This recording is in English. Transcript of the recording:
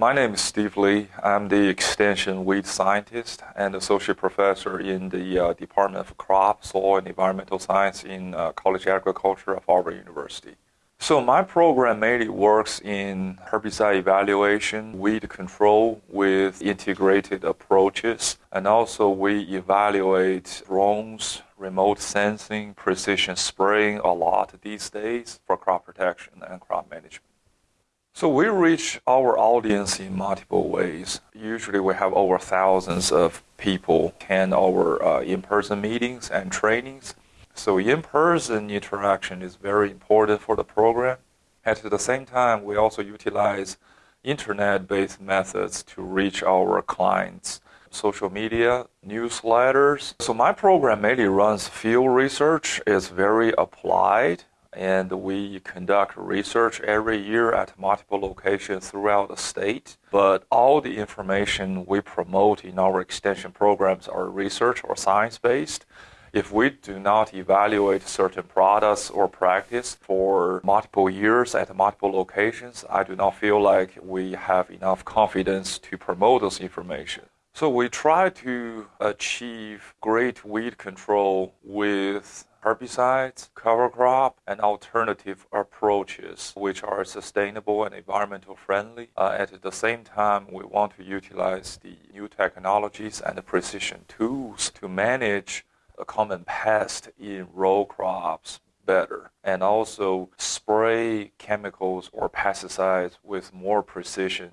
My name is Steve Li. I'm the extension weed scientist and associate professor in the uh, Department of Crop, Soil, and Environmental Science in uh, College Agriculture of Auburn University. So my program mainly works in herbicide evaluation, weed control with integrated approaches, and also we evaluate drones, remote sensing, precision spraying a lot these days for crop protection and crop management. So we reach our audience in multiple ways. Usually we have over thousands of people attend our uh, in-person meetings and trainings. So in-person interaction is very important for the program. At the same time, we also utilize internet-based methods to reach our clients. Social media, newsletters. So my program mainly runs field research. It's very applied and we conduct research every year at multiple locations throughout the state. But all the information we promote in our extension programs are research or science based. If we do not evaluate certain products or practice for multiple years at multiple locations, I do not feel like we have enough confidence to promote this information. So we try to achieve great weed control with herbicides, cover crop, and alternative approaches which are sustainable and environmental friendly. Uh, at the same time, we want to utilize the new technologies and precision tools to manage a common pest in row crops better and also spray chemicals or pesticides with more precision